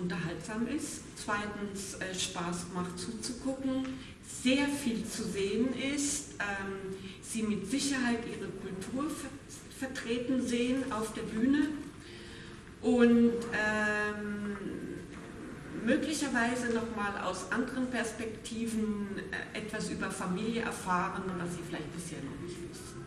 unterhaltsam ist, zweitens äh, Spaß macht zuzugucken, sehr viel zu sehen ist, ähm, sie mit Sicherheit ihre Kultur ver vertreten sehen auf der Bühne und ähm, möglicherweise nochmal aus anderen Perspektiven äh, etwas über Familie erfahren, was sie vielleicht bisher noch nicht wussten.